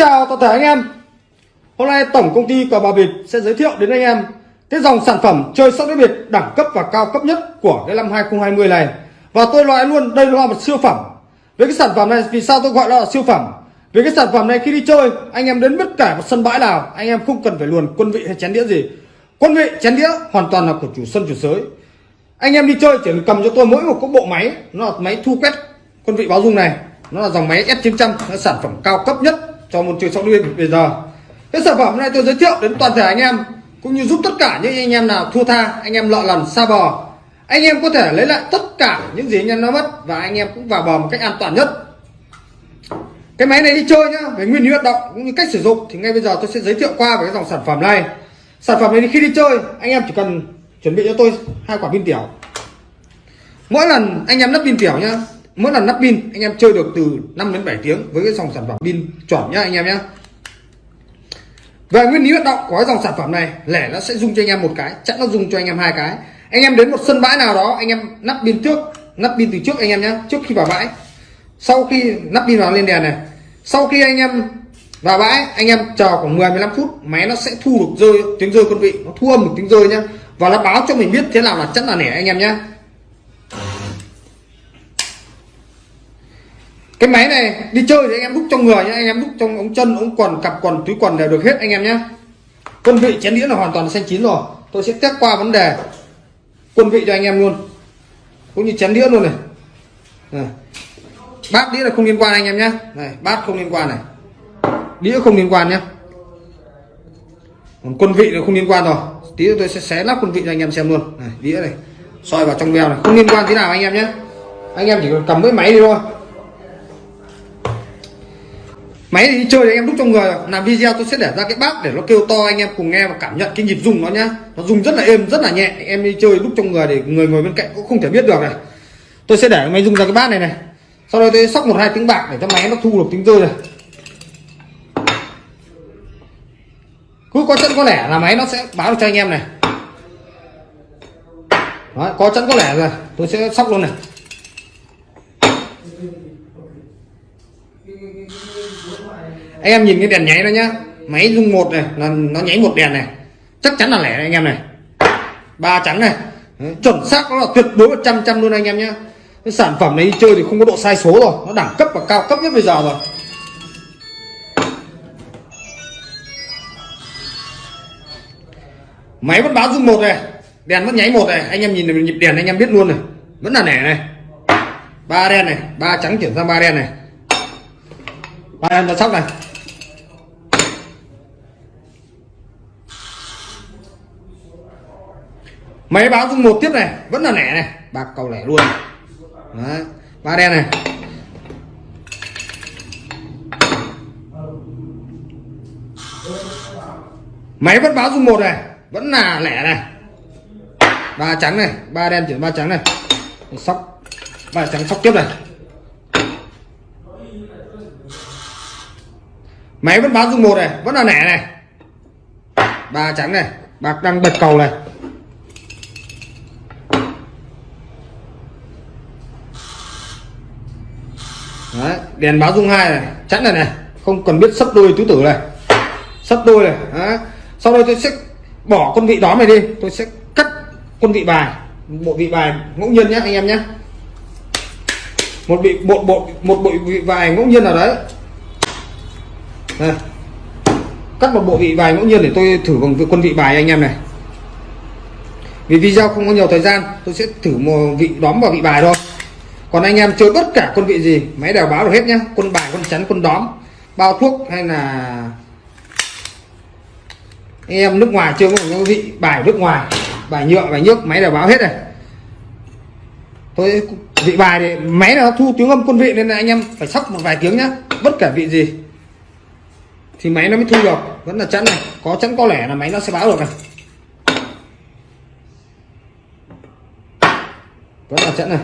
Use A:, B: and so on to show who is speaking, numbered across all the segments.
A: chào toàn thể anh em. Hôm nay tổng công ty cờ bạc Việt sẽ giới thiệu đến anh em cái dòng sản phẩm chơi sóc đĩa biệt đẳng cấp và cao cấp nhất của cái năm 2020 này. Và tôi nói luôn, đây là một siêu phẩm. Với cái sản phẩm này, vì sao tôi gọi nó là siêu phẩm? Vì cái sản phẩm này khi đi chơi, anh em đến bất cả một sân bãi nào, anh em không cần phải luồn quân vị hay chén đĩa gì. Quân vị, chén đĩa hoàn toàn là của chủ sân, chủ sới anh em đi chơi, chỉ cần cầm cho tôi mỗi một cái bộ máy, nó là máy thu quét quân vị báo dung này. Nó là dòng máy S900 nó sản phẩm cao cấp nhất cho môn chơi sóc đĩa bây giờ. Cái sản phẩm này tôi giới thiệu đến toàn thể anh em, cũng như giúp tất cả những anh em nào thua tha, anh em lọ lần, xa bò. Anh em có thể lấy lại tất cả những gì anh em nó mất và anh em cũng vào bò một cách an toàn nhất. Cái máy này đi chơi nhá, về nguyên lý hoạt động cũng như cách sử dụng, thì ngay bây giờ tôi sẽ giới thiệu qua về cái dòng sản phẩm này. Sản phẩm này khi đi chơi, anh em chỉ cần chuẩn bị cho tôi hai quả pin tiểu. Mỗi lần anh em lắp pin tiểu nhá mỗi lần lắp pin, anh em chơi được từ 5 đến 7 tiếng với cái dòng sản phẩm pin chuẩn nhá anh em nhá. Về nguyên lý hoạt động của cái dòng sản phẩm này, lẻ nó sẽ dùng cho anh em một cái, chắc nó dùng cho anh em hai cái. Anh em đến một sân bãi nào đó, anh em nắp pin trước, nắp pin từ trước anh em nhé trước khi vào bãi. Sau khi nắp pin vào lên đèn này, sau khi anh em vào bãi, anh em chờ khoảng 10 15 phút, máy nó sẽ thu được rơi, tiếng rơi quân vị, nó thu âm một tiếng rơi nhá. Và nó báo cho mình biết thế nào là chắc là nẻ anh em nhé cái máy này đi chơi thì anh em đúc trong người nhé anh em đúc trong ống chân ống quần cặp quần túi quần đều được hết anh em nhé quân vị chén đĩa là hoàn toàn xanh chín rồi. Tôi sẽ test qua vấn đề quân vị cho anh em luôn. Cũng như chén đĩa luôn này, này. bát đĩa là không liên quan anh em nhé này bát không liên quan này. Đĩa không liên quan nhé còn quân vị là không liên quan rồi. Tí tôi sẽ xé lắp quân vị cho anh em xem luôn. Này đĩa này. Soi vào trong veo này. Không liên quan thế nào anh em nhé anh em chỉ cần cầm cái máy đi thôi máy thì đi chơi thì em đúc trong người làm video tôi sẽ để ra cái bát để nó kêu to anh em cùng nghe và cảm nhận cái nhịp rung nó nhá. Nó rung rất là êm rất là nhẹ. Em đi chơi đúc trong người để người ngồi bên cạnh cũng không thể biết được này. Tôi sẽ để máy rung ra cái bát này này. Sau đó tôi sóc một hai tiếng bạc để cho máy nó thu được tiếng rơi này. Cứ có chân có lẻ là máy nó sẽ báo được cho anh em này. Đó, có chân có lẻ rồi. Tôi sẽ sóc luôn này. Anh em nhìn cái đèn nháy đó nhá. Máy rung một này, là nó nháy một đèn này. Chắc chắn là lẻ anh em này. Ba trắng này. Chuẩn xác nó là tuyệt đối một trăm trăm luôn anh em nhá. Cái sản phẩm này đi chơi thì không có độ sai số rồi. Nó đẳng cấp và cao cấp nhất bây giờ rồi. Máy vẫn báo rung một này. Đèn vẫn nháy một này. Anh em nhìn nhịp đèn anh em biết luôn này. Vẫn là lẻ này. Ba đen này. Ba trắng chuyển sang ba đen này. Ba đen ra sóc này. Máy báo dung một tiếp này, vẫn là lẻ này. Bạc cầu lẻ luôn. Đấy. ba đen này. Máy vẫn báo dung một này, vẫn là lẻ này. Ba trắng này, ba đen chuyển ba trắng này. Sóc, ba trắng sóc tiếp này. Máy vẫn báo dung một này, vẫn là lẻ này. Ba trắng này, bạc đang bật cầu này. Đấy, đèn báo dung hai này chắn này này không cần biết sấp đôi tứ tử này. Sấp đôi này Đấy. sau đây tôi sẽ bỏ con vị đó này đi tôi sẽ cắt con vị bài bộ vị bài ngẫu nhiên nhé anh em nhé một bị bộ bộ một bộ vị bài ngẫu nhiên nào đấy. Đây. cắt một bộ vị bài ngẫu nhiên để tôi thử bằng quân vị bài anh em này. Vì video không có nhiều thời gian tôi sẽ thử một vị đóm vào vị bài thôi còn anh em chơi bất cả quân vị gì, máy đều báo được hết nhá. Quân bài quân chắn quân đóm, bao thuốc hay là anh em nước ngoài chơi có vị bài nước ngoài, bài nhựa, bài nước máy đều báo hết này. Tôi vị bài thì máy nó thu tiếng âm quân vị nên là anh em phải sóc một vài tiếng nhá. Bất cả vị gì thì máy nó mới thu được. Vẫn là chắn này. Có chắn có lẻ là máy nó sẽ báo được này. Vẫn là chắn này.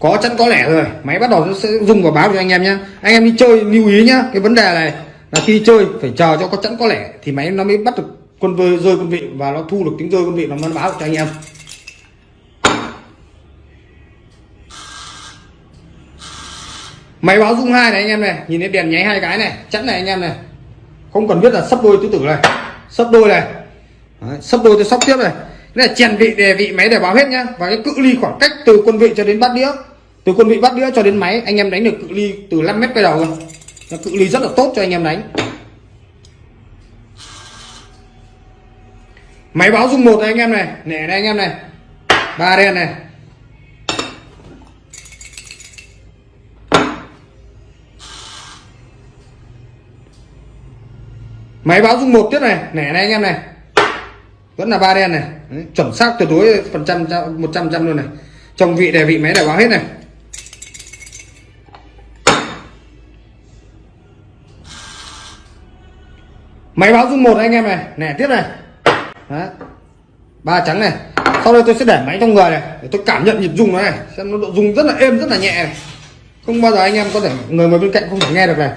A: Có chắn có lẻ rồi. Máy bắt đầu nó sẽ rung và báo cho anh em nhé anh em đi chơi lưu ý nhá. Cái vấn đề này là khi chơi phải chờ cho có chắn có lẻ thì máy nó mới bắt được quân vơi rơi quân vị và nó thu được tiếng rơi quân vị nó mới báo cho anh em. Máy báo rung hai này anh em này. Nhìn thấy đèn nháy hai cái này chẵn này anh em này. Không cần biết là sắp đôi tứ tử này. Sắp đôi này. Đấy, sắp đôi tôi sóc tiếp này. Cái này chèn vị đề vị máy để báo hết nhá. Và cái cự ly khoảng cách từ quân vị cho đến bát đĩa từ quân vị bắt đĩa cho đến máy anh em đánh được cự ly từ 5 mét quay đầu cơ cự ly rất là tốt cho anh em đánh. Máy báo dung một này anh em này nẻ này anh em này. Ba đen này. Máy báo dung một tiếp này nẻ này anh em này. Vẫn là ba đen này. Đấy, chuẩn xác tuyệt đối phần trăm một trăm trăm luôn này. Trong vị đề vị máy để báo hết này. Máy báo dung một anh em này. Nẻ tiếp này. Đấy. ba trắng này. Sau đây tôi sẽ để máy trong người này, để tôi cảm nhận nhịp rung nó này. Xem nó độ rung rất là êm, rất là nhẹ này. Không bao giờ anh em có thể, người ngồi bên cạnh không thể nghe được này.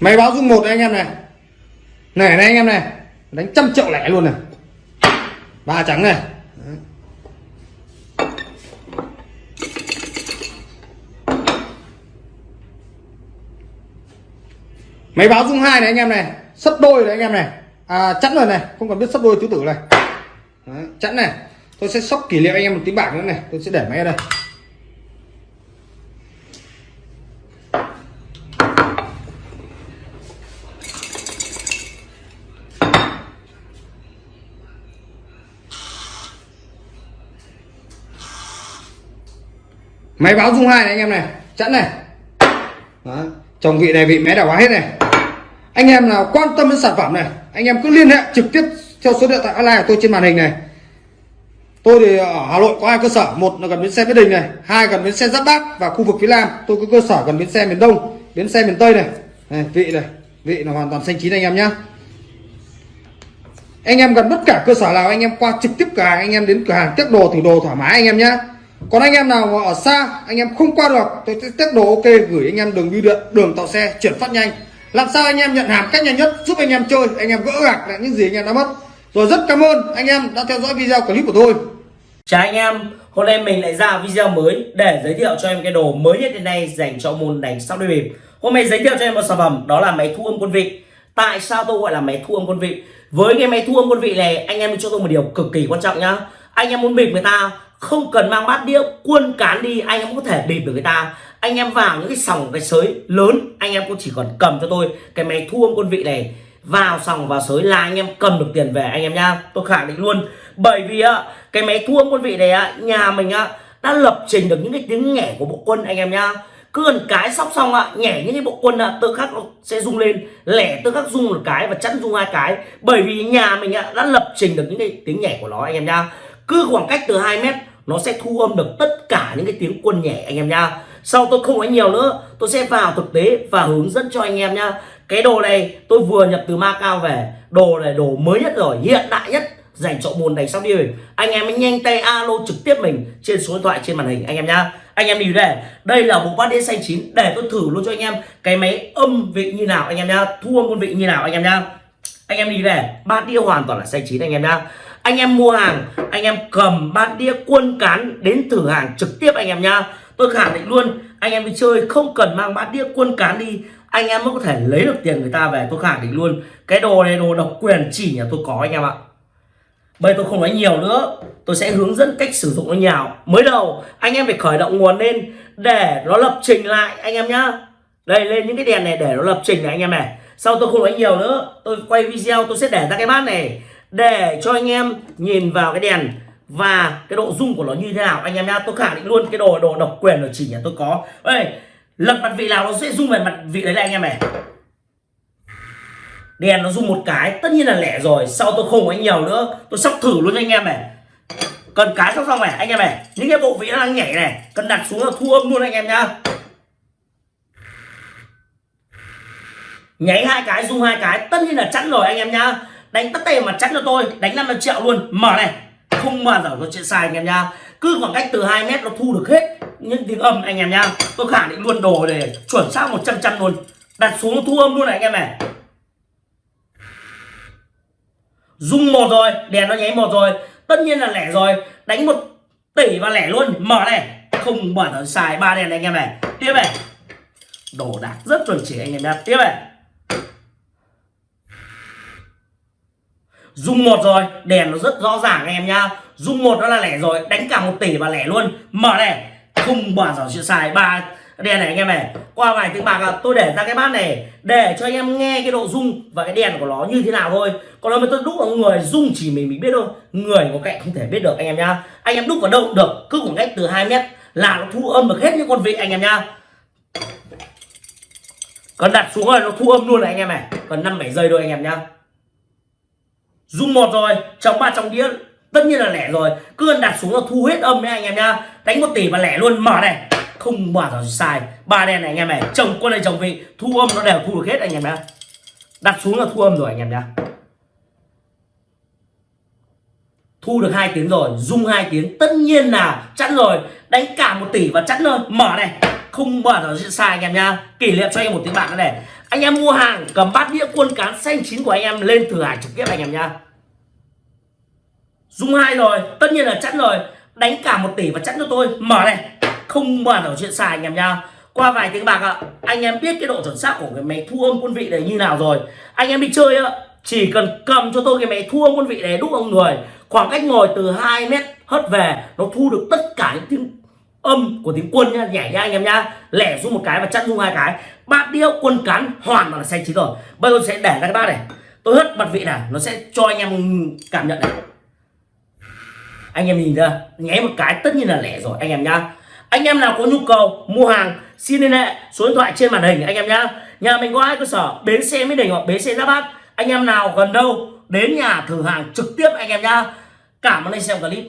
A: Máy báo dung một anh em này. Này này anh em này. Đánh trăm triệu lẻ luôn này. Ba trắng này. Máy báo dung hai này anh em này sấp đôi này anh em này. À, chẵn rồi này không cần biết sấp đôi tứ tử này. Đấy, chẵn này. Tôi sẽ sóc kỷ niệm anh em một tiếng bạc nữa này tôi sẽ để máy ở đây. Máy báo dung hai này anh em này chẵn này. Đó. chồng vị này vị mé đảo quá hết này anh em nào quan tâm đến sản phẩm này anh em cứ liên hệ trực tiếp theo số điện thoại online của tôi trên màn hình này. Tôi thì ở hà nội có hai cơ sở một là gần bến xe mỹ đình này hai gần bến xe giáp bát và khu vực phía nam. Tôi có cơ sở gần bến xe miền đông bến xe miền tây này, này vị này vị là hoàn toàn xanh chín anh em nhé anh em gần tất cả cơ sở nào anh em qua trực tiếp cửa hàng anh em đến cửa hàng tiếp đồ thử đồ thoải mái anh em nhé còn anh em nào ở xa anh em không qua được tôi sẽ test đồ ok gửi anh em đường bưu điện đường tạo xe chuyển phát nhanh làm sao anh em nhận hàng cách nhanh nhất, giúp anh em chơi, anh em gỡ gạc lại những gì anh em đã mất. Rồi rất cảm ơn anh em đã theo dõi video clip của tôi.
B: Chào anh em, hôm nay mình lại ra video mới để giới thiệu cho em cái đồ mới nhất hiện nay dành cho môn đánh sóc đôi bịp. Hôm nay giới thiệu cho em một sản phẩm, đó là máy thu âm quân vị. Tại sao tôi gọi là máy thu âm quân vị? Với cái máy thu âm quân vị này, anh em cho tôi một điều cực kỳ quan trọng nhá. Anh em muốn bịp người ta không cần mang bát đĩa quân cán đi, anh em có thể bịp được người ta. Anh em vào những cái sòng, cái sới lớn, anh em cũng chỉ còn cầm cho tôi cái máy thu âm quân vị này. Vào sòng, vào sới là anh em cầm được tiền về, anh em nhá. Tôi khẳng định luôn. Bởi vì á, cái máy thu âm quân vị này á, nhà mình á, đã lập trình được những cái tiếng nhẹ của bộ quân, anh em nhá. Cứ gần cái sóc xong ạ nhảy những cái bộ quân ạ tự khắc sẽ rung lên. Lẻ tự khắc rung một cái và chắn rung hai cái. Bởi vì nhà mình ạ đã lập trình được những cái tiếng nhảy của nó, anh em nhá cứ khoảng cách từ 2 mét, nó sẽ thu âm được tất cả những cái tiếng quân nhẹ anh em nhá. Sau tôi không nói nhiều nữa, tôi sẽ vào thực tế và hướng dẫn cho anh em nhá. Cái đồ này tôi vừa nhập từ Macau về. Đồ này đồ mới nhất rồi, hiện đại nhất. Dành cho môn đánh sóc đi anh em nhanh tay alo trực tiếp mình trên số điện thoại, trên màn hình, anh em nhá. Anh em đi đây đây là bộ bát đĩa xanh chín. Để tôi thử luôn cho anh em cái máy âm vị như nào, anh em nhá. Thu âm quân vị như nào, anh em nhá. Anh em đi đây, bát đĩa hoàn toàn là xanh chín, anh em nhá anh em mua hàng, anh em cầm bát đĩa quân cán đến thử hàng trực tiếp anh em nhá. Tôi khẳng định luôn, anh em đi chơi không cần mang bát đĩa quân cán đi, anh em mới có thể lấy được tiền người ta về. Tôi khẳng định luôn, cái đồ này, đồ độc quyền chỉ nhà tôi có anh em ạ. Bây tôi không nói nhiều nữa, tôi sẽ hướng dẫn cách sử dụng nó nhào. Mới đầu, anh em phải khởi động nguồn lên để nó lập trình lại anh em nhá. Đây, lên những cái đèn này để nó lập trình này anh em này. Sau tôi không nói nhiều nữa, tôi quay video tôi sẽ để ra cái bát này để cho anh em nhìn vào cái đèn và cái độ rung của nó như thế nào. Anh em nhá, tôi khẳng định luôn, cái đồ đồ độc quyền ở chỉ nhà tôi có. Đây lật mặt vị nào nó sẽ rung về mặt vị đấy này anh em này. Đèn nó rung một cái, tất nhiên là lẻ rồi, sau tôi không có nhiều nữa. Tôi sóc thử luôn anh em này. Cần cái sóc xong này, anh em này. Những cái bộ vị nó đang nhảy này, cần đặt xuống là thu âm luôn anh em nhá. Nháy hai cái, rung hai cái, tất nhiên là chắn rồi anh em nhá đánh tất tề mà chắn cho tôi. Đánh 500 triệu luôn. Mở này. Không bao giờ có chuyện sai anh em nha. Cứ khoảng cách từ 2 mét nó thu được hết những tiếng âm anh em nha. Tôi khẳng định luôn đồ để chuẩn xác 100 trăm luôn. Đặt xuống thu âm luôn này anh em này. Dung một rồi. Đèn nó nháy một rồi. Tất nhiên là lẻ rồi. Đánh một tỷ và lẻ luôn. Mở này. Không bao giờ xài ba đèn này anh em này. Tiếp này. Đồ đạc rất chuẩn chỉ anh em nha. Tiếp này. Dung một rồi, đèn nó rất rõ ràng anh em nhá. Dung một đó là lẻ rồi, đánh cả một tỷ và lẻ luôn. Mở này, không bỏ giờ chuyện xài ba, đèn này anh em này, qua vài tiếng bạc là tôi để ra cái bát này, để cho anh em nghe cái độ rung và cái đèn của nó như thế nào thôi. Còn nếu mà tôi, đúc vào người, rung chỉ mình mình biết thôi. Người có cạnh không thể biết được anh em nhá. Anh em đúc vào đâu được, cứ khoảng cách từ 2 mét là nó thu âm được hết những con vị anh em nhá. Còn đặt xuống rồi, nó thu âm luôn này anh em này. Còn năm, bảy giây thôi anh em nhá dung một rồi trong ba trong đĩa tất nhiên là lẻ rồi. Cứ đặt xuống là thu hết âm đấy anh em nhá. Đánh một tỷ và lẻ luôn. Mở này. Không bao giờ sai ba đèn này anh em này. Chồng quân này chồng vị. Thu âm nó đều thu được hết anh em nhá. Đặt xuống là thu âm rồi anh em nhá. Thu được hai tiếng rồi. Dung hai tiếng. Tất nhiên là chẵn rồi. Đánh cả một tỷ và chẵn rồi mở này. Không bao giờ sai anh em nhá. Kỷ niệm cho anh em một tiếng bạc này. Anh em mua hàng, cầm bát đĩa, quân cán, xanh chín của anh em lên thử hải trực tiếp anh em nhá dung hai rồi, tất nhiên là chẵn rồi. Đánh cả một tỷ và chẵn cho tôi. Mở này, không mở ở chuyện xài anh em nha. Qua vài tiếng bạc ạ, anh em biết cái độ chuẩn xác của cái máy thu âm quân vị này như nào rồi. Anh em đi chơi ạ, chỉ cần cầm cho tôi cái máy thu âm quân vị này đúc ông người, khoảng cách ngồi từ 2 mét hất về, nó thu được tất cả những tiếng âm của tiếng quân nha, nhảy nha anh em nhá lẻ xuống một cái và chặn rung hai cái. Bát đĩa quân cán hoàn toàn là xanh chín rồi. Bây giờ sẽ để ra cái bát này. Tôi hất mặt vị này, nó sẽ cho anh em cảm nhận này anh em nhìn ra nháy một cái tất nhiên là lẻ rồi, anh em nhá. Anh em nào có nhu cầu mua hàng, xin liên hệ số điện thoại trên màn hình, anh em nhá. Nhà mình có hai cơ sở, bến xe mỹ đình hoặc bến xe giáp bát. Anh em nào gần đâu, đến nhà thử hàng trực tiếp, anh em nhá. Cảm ơn anh xem clip.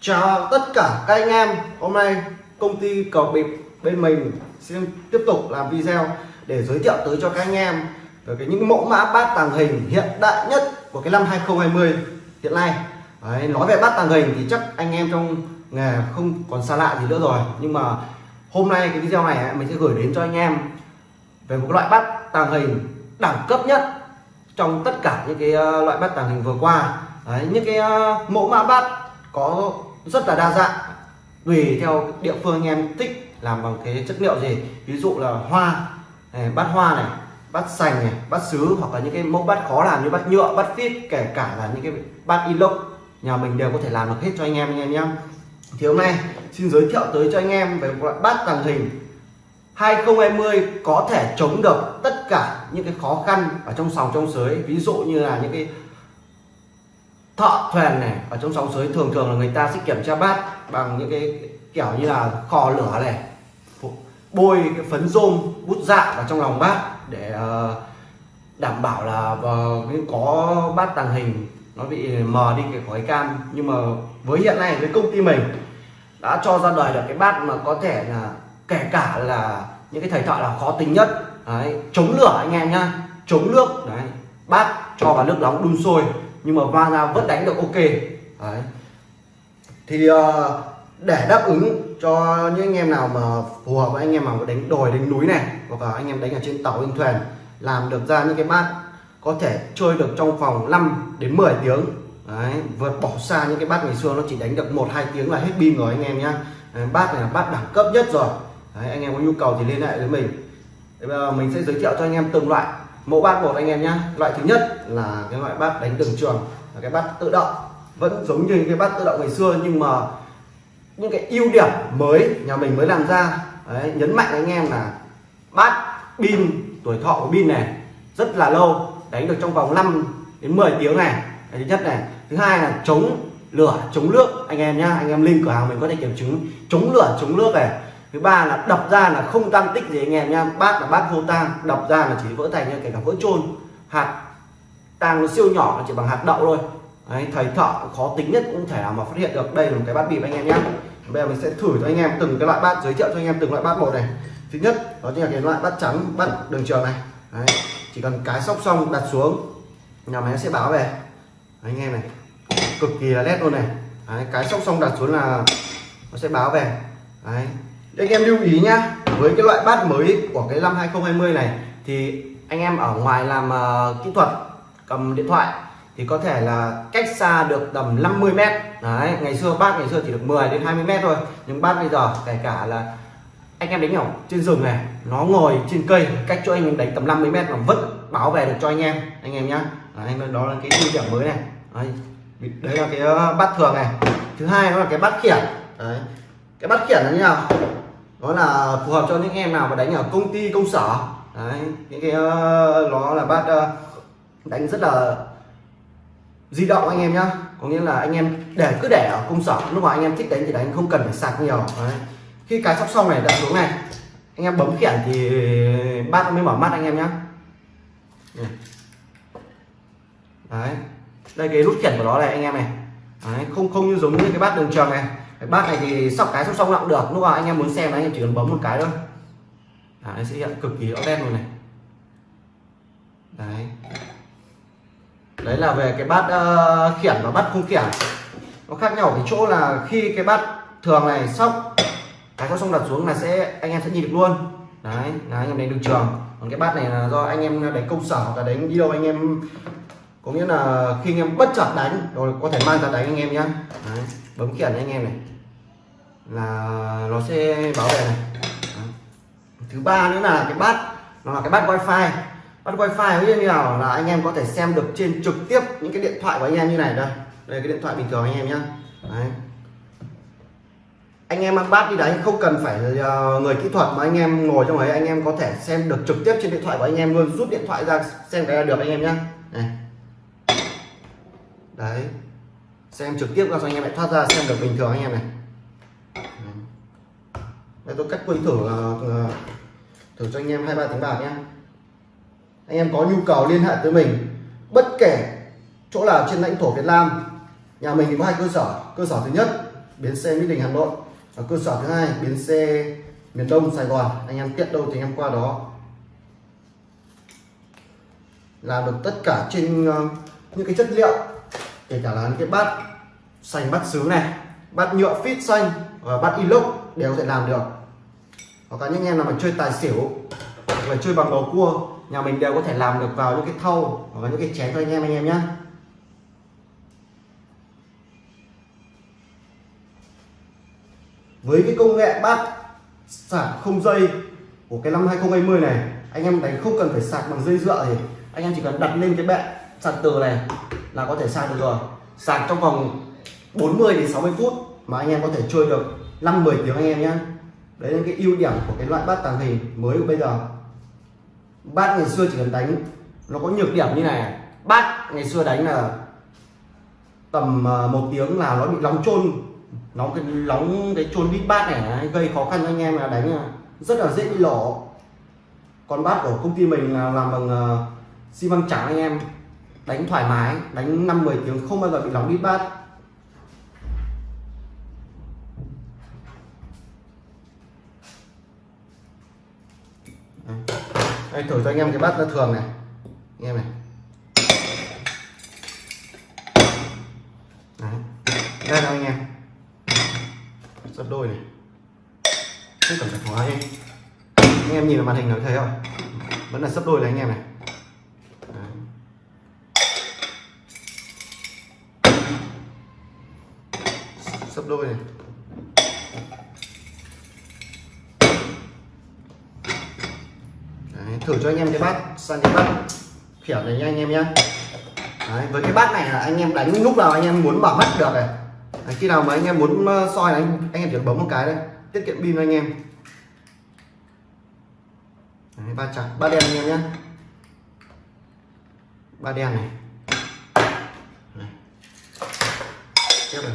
C: Chào tất cả các anh em, Hôm nay công ty cầu bịp bên mình xin tiếp tục làm video để giới thiệu tới cho các anh em về cái những mẫu mã bát tàng hình hiện đại nhất của cái năm 2020 hiện nay. Đấy, nói về bát tàng hình thì chắc anh em trong nghề không còn xa lạ gì nữa rồi. Nhưng mà hôm nay cái video này mình sẽ gửi đến cho anh em về một loại bát tàng hình đẳng cấp nhất trong tất cả những cái ờ, loại bát tàng hình vừa qua. Đấy, những cái ờ, mẫu mã bát có rất là đa dạng tùy theo địa phương anh em thích làm bằng cái chất liệu gì. Ví dụ là hoa này, bát hoa này bát sành này bát sứ hoặc là những cái mẫu bát khó làm như bát nhựa bát phít kể cả là những cái bát inox nhà mình đều có thể làm được hết cho anh em anh em nhé thì hôm nay, xin giới thiệu tới cho anh em về một loại bát tàng hình 2020 có thể chống được tất cả những cái khó khăn ở trong sòng trong sới. Ví dụ như là những cái thợ thuyền này, ở trong sòng sới thường thường là người ta sẽ kiểm tra bát bằng những cái kiểu như là kho lửa này bôi cái phấn rôm, bút dạ vào trong lòng bát để ờ, đảm bảo là ờ, có bát tàng hình nó bị mờ đi cái khói cam. Nhưng mà với hiện nay với công ty mình đã cho ra đời được cái bát mà có thể là kể cả là những cái thầy thợ là khó tính nhất. Đấy, chống lửa anh em nhá. Chống nước đấy bát cho vào nước nóng đun sôi. Nhưng mà mang ra vẫn đánh được ok. Đấy. Thì uh, để đáp ứng cho những anh em nào mà phù hợp với anh em mà đánh đồi đánh núi này hoặc là anh em đánh ở trên tàu trên thuyền làm được ra những cái bát có thể chơi được trong vòng 5 đến 10 tiếng. Đấy, vượt bỏ xa những cái bát ngày xưa nó chỉ đánh được một hai tiếng là hết pin rồi anh em nhá. Bát này là bát đẳng cấp nhất rồi. Đấy, anh em có nhu cầu thì liên hệ với mình. Đấy, bây giờ mình sẽ giới thiệu cho anh em từng loại. Mẫu bát một anh em nhá. Loại thứ nhất là cái loại bát đánh từng trường là cái bát tự động. Vẫn giống như cái bát tự động ngày xưa nhưng mà những cái ưu điểm mới nhà mình mới làm ra. Đấy, nhấn mạnh anh em là bát pin tuổi thọ của pin này rất là lâu đánh được trong vòng 5 đến 10 tiếng này. Đấy, thứ nhất này. Thứ hai là chống lửa chống nước. Anh em nhá anh em link cửa hàng mình có thể kiểm chứng. Chống lửa chống nước này. Thứ ba là đập ra là không tăng tích gì anh em nhá. Bát là bát vô tang đập ra là chỉ vỡ thành như kể cả vỡ trôn hạt tang nó siêu nhỏ nó chỉ bằng hạt đậu thôi. Đấy, thầy thợ khó tính nhất cũng thể nào mà phát hiện được. Đây là một cái bát bịp anh em nhé bây giờ mình sẽ thử cho anh em từng cái loại bát giới thiệu cho anh em từng loại bát một này. Thứ nhất đó chính là cái loại bát trắng bát đường trường này. Đấy, chỉ cần cái sóc xong đặt xuống. Nhà máy sẽ báo về. Anh em này. Cực kỳ là nét luôn này. Đấy, cái sóc xong đặt xuống là nó sẽ báo về. Đấy, anh em lưu ý nhá với cái loại bát mới của cái năm 2020 này thì anh em ở ngoài làm uh, kỹ thuật cầm điện thoại thì có thể là cách xa được tầm 50 mét. Đấy ngày xưa bát ngày xưa chỉ được 10 đến 20 mét thôi nhưng bát bây giờ kể cả là anh em đánh ở trên rừng này nó ngồi trên cây cách chỗ anh em đánh tầm 50 mét mà vẫn báo về được cho anh em anh em nhá. Đấy, đó là cái ưu điểm mới này. Đấy, đấy là cái ờ, bát thường này. Thứ hai nó là cái bát khiển. Đấy cái bát khiển là như nào? Đó là phù hợp cho những em nào mà đánh ở công ty công sở. Đấy những cái ờ, nó là bát ờ, đánh rất là di động anh em nhá. Có nghĩa là anh em để cứ để ở công sở lúc mà anh em thích đánh thì đánh không cần phải sạc nhiều. Đấy khi cái sóc xong này đặt xuống này. Anh em bấm khiển thì bát mới mở mắt anh em nhé. đấy. Đây cái nút khiển của nó này anh em này. Đấy. không không như giống như cái bát đường tròn này. Cái bát này thì sóc cái sóc xong cũng được. Lúc nào anh em muốn xem anh em chỉ cần bấm một cái thôi. Đấy, sẽ hiện cực kỳ rõ nét luôn này. Đấy. Đấy là về cái bát uh, khiển và bát không khiển. Nó khác nhau ở cái chỗ là khi cái bát thường này sóc cái có xong đặt xuống là sẽ anh em sẽ nhìn được luôn. Đấy là anh em đánh đường trường. Còn cái bát này là do anh em đánh công sở hoặc là đánh đi đâu anh em có nghĩa là khi anh em bất chợt đánh rồi có thể mang ra đánh anh em nhé đấy, bấm khiển anh em này. Là nó sẽ bảo vệ này. Đấy. thứ ba nữa là cái bát nó là cái bát wifi. Bắt wifi như nào? Là anh em có thể xem được trên trực tiếp những cái điện thoại của anh em như này đây. Đây cái điện thoại bình thường anh em nhé Đấy anh em mang bát đi đánh không cần phải ờ, người kỹ thuật mà anh em ngồi trong ấy, anh em có thể xem được trực tiếp trên điện thoại của anh em luôn. Rút điện thoại ra, xem cái là được anh em nhá. Này. Đấy. Xem trực tiếp ra cho anh em lại thoát ra, xem được bình thường anh em này. Đây, tôi cách quên thử ờ, ờ, thử cho anh em hai ba tiếng bạc nhé anh em có nhu cầu liên hệ tới mình, bất kể chỗ nào trên lãnh thổ Việt Nam, nhà mình thì có hai cơ sở. Cơ sở thứ nhất, bến xe Mỹ Đình, Hà Nội ở cơ sở thứ hai, bến xe miền Đông, Sài Gòn. Anh em tiện đâu thì anh em qua đó. Làm được tất cả trên ờ, những cái chất liệu, kể cả là những cái bát xanh, bát sứ này, bát nhựa phít xanh và bát inox đều có thể làm được. Hoặc là những em nào mà chơi tài xỉu, hoặc là chơi bằng bầu cua, nhà mình đều có thể làm được vào những cái thau hoặc là những cái chén cho anh em anh em nhé với cái công nghệ bát sạc không dây của cái năm 2020 này, anh em đánh không cần phải sạc bằng dây dựa thì anh em chỉ cần đặt lên cái bệ sạc từ này là có thể sạc được rồi. Sạc trong vòng 40 đến 60 phút mà anh em có thể chơi được 5 10 tiếng anh em nhé đấy là cái ưu điểm của cái loại bát tàng hình mới của bây giờ. Bát ngày xưa chỉ cần đánh, nó có nhược điểm như này. Bát ngày xưa đánh là tầm à, một tiếng là nó bị nóng trôn nóng cái nóng cái trôn bít bát này gây khó khăn cho anh em là đánh rất là dễ bị lổ còn bát của công ty mình là làm bằng uh, xi măng trắng anh em. Đánh thoải mái đánh năm 10 tiếng không bao giờ bị nóng bít bát. Đây thử cho anh em cái bát nó thường này. Anh em này. Màn hình nó thấy không? Vẫn là sắp đôi này anh em này. Đấy. sắp đôi này. Đấy, thử cho anh em cái bát sang cái bát khỉa này nha anh em nhé Đấy, với cái bát này là anh em đánh lúc nào anh em muốn bảo mắt được này. Đấy, khi nào mà anh em muốn ờ, soi anh anh em chỉ bấm một cái đây tiết kiệm pin anh em. Đấy, ba chặt ba đen anh em nhé. Ba đen này. Đấy. tiếp này.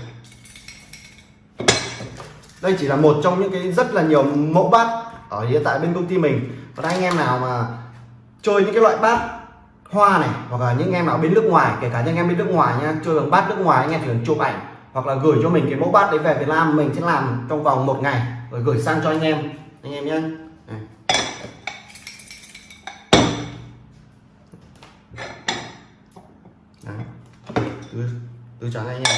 C: Đây chỉ là một trong những cái rất là nhiều mẫu bát ở hiện tại bên công ty mình. Còn anh em nào mà chơi những cái loại bát hoa này hoặc là những em nào bên nước ngoài kể cả những em bên nước ngoài nha chơi bằng bát nước ngoài anh em thường chụp ảnh hoặc là gửi cho mình cái mẫu bát đấy về Việt Nam mình sẽ làm trong vòng một ngày rồi gửi sang cho anh em. Anh em nhé. Từ trắng anh em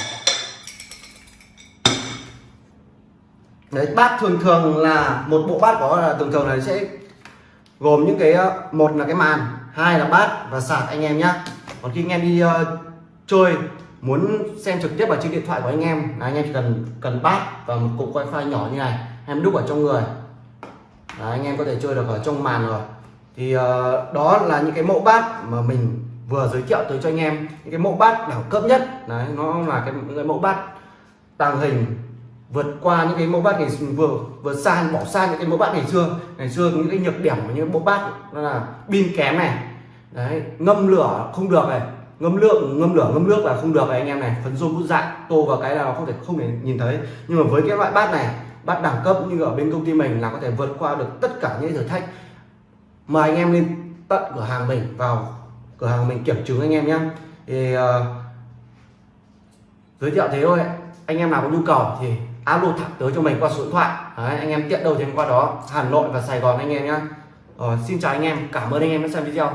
C: đấy bát thường thường là một bộ bát có là thường thường là sẽ gồm những cái ờ, một là cái màn hai là bát và sạc anh em nhé. còn khi anh em đi uh, chơi muốn xem trực tiếp vào trên điện thoại của anh em là anh em chỉ cần cần bát và một cục wifi nhỏ như này em đúc ở trong người. Đấy, anh em có thể chơi được ở trong màn rồi. Thì uh, đó là những cái mẫu bát mà mình vừa giới thiệu tới cho anh em những cái mẫu bát đẳng cấp nhất. Đấy nó là cái, những cái mẫu bát tàng hình vượt qua những cái mẫu bát ngày vừa vừa xa bỏ xa những cái mẫu bát ngày xưa. Ngày xưa những cái nhược điểm của những mẫu bát đó là pin kém này. Đấy ngâm lửa không được này. Ngâm lượng ngâm lửa ngâm nước là không được này anh em này. Phấn rôm bút dạng tô vào cái là không thể không thể nhìn thấy. Nhưng mà với cái loại bát này bát đẳng cấp như ở bên công ty mình là có thể vượt qua được tất cả những thử thách. Mời anh em lên tận cửa hàng mình vào cửa hàng mình kiểm chứng anh em nhé thì uh, giới thiệu thế thôi. Anh em nào có nhu cầu thì alo thẳng tới cho mình qua số điện thoại. Đấy, anh em tiện đâu thì qua đó. Hà Nội và Sài Gòn anh em nhé uh, ờ, xin chào anh em. Cảm ơn anh em đã xem video.